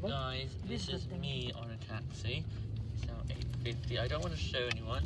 Guys, this is me on a taxi. It's now 8.50. I don't want to show anyone.